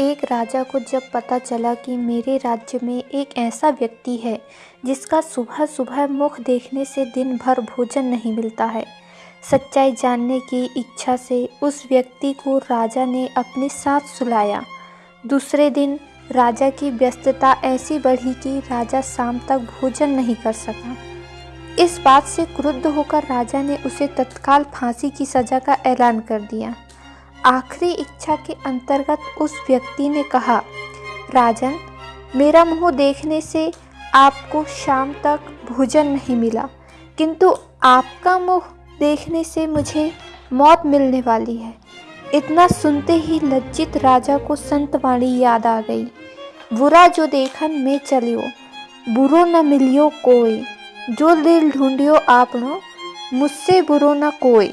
एक राजा को जब पता चला कि मेरे राज्य में एक ऐसा व्यक्ति है, जिसका सुबह सुबह मुख देखने से दिन भर भोजन नहीं मिलता है, सच्चाई जानने की इच्छा से उस व्यक्ति को राजा ने अपने साथ सुलाया। दूसरे दिन राजा की व्यस्तता ऐसी बढ़ी कि राजा शाम तक भोजन नहीं कर सका। इस बात से क्रुद्ध होकर राजा ने उसे तत्काल फांसी की सज़ा का ऐलान कर दिया। आखिरी इच्छा के अंतर्गत उस व्यक्ति ने कहा, राजन, मेरा मुँह देखने से आपको शाम तक भोजन नहीं मिला, किंतु आपका मुँह देखने से मुझे मौत मिलने वाली है। इतना सुनते ही लज्जित राजा को संतवाणी याद आ गई, बुरा जो देखन में चलियो, बुरो न मिलियो कोई, जो दिल ढूंढियो आपनो, मुझसे बुरो न कोई।